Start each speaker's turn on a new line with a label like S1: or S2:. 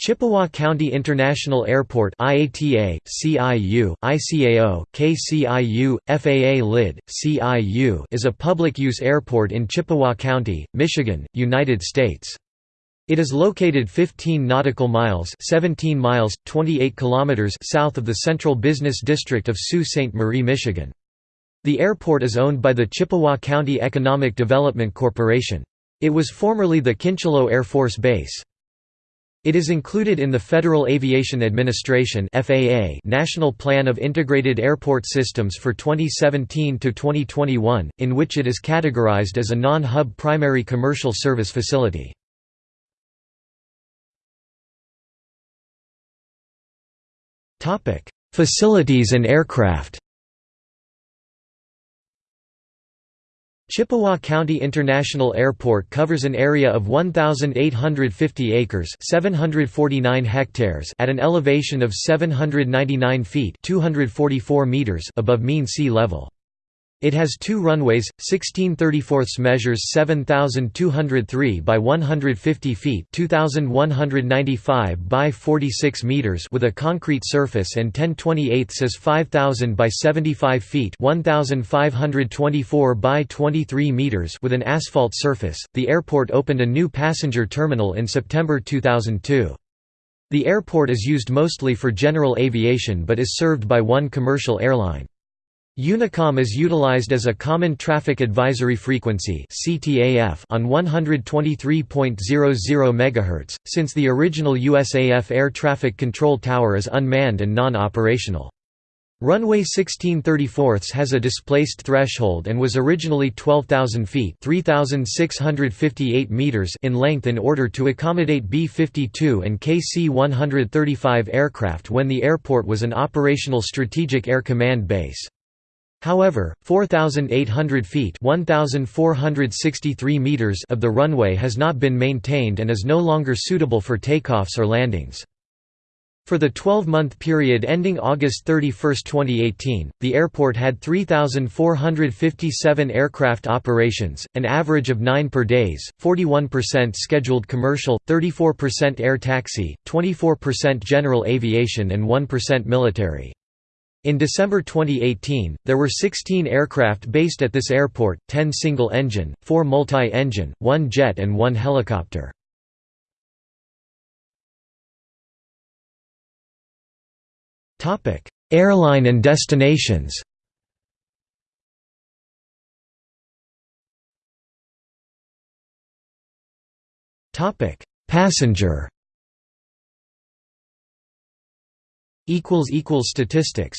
S1: Chippewa County International Airport IATA, CIU, ICAO, KCIU, FAA LID, CIU is a public-use airport in Chippewa County, Michigan, United States. It is located 15 nautical miles 17 miles, 28 kilometers south of the central business district of Sault Ste. Marie, Michigan. The airport is owned by the Chippewa County Economic Development Corporation. It was formerly the Kincheloe Air Force Base. It is included in the Federal Aviation Administration (FAA) National Plan of Integrated Airport Systems for 2017 to 2021, in which it is categorized as a non-hub primary commercial service facility. Topic: Facilities and aircraft. Chippewa County International Airport covers an area of 1,850 acres 749 hectares at an elevation of 799 feet 244 meters above mean sea level. It has two runways, 16 34 measures 7,203 by 150 feet 2,195 by 46 meters with a concrete surface and 10 28 is 5,000 by 75 feet 1,524 by 23 meters with an asphalt surface. The airport opened a new passenger terminal in September 2002. The airport is used mostly for general aviation but is served by one commercial airline. Unicom is utilized as a common traffic advisory frequency on 123.00 MHz, since the original USAF air traffic control tower is unmanned and non-operational. Runway 1634 has a displaced threshold and was originally 12,000 feet meters in length in order to accommodate B-52 and KC-135 aircraft when the airport was an operational Strategic Air Command base. However, 4,800 feet 1,463 meters of the runway has not been maintained and is no longer suitable for takeoffs or landings. For the 12-month period ending August 31, 2018, the airport had 3,457 aircraft operations, an average of 9 per days, 41% scheduled commercial, 34% air taxi, 24% general aviation and 1% military. In December 2018, there were 16 aircraft based at this airport, 10 single-engine, 4 multi-engine, 1 jet and 1 helicopter. Airline and destinations Passenger Statistics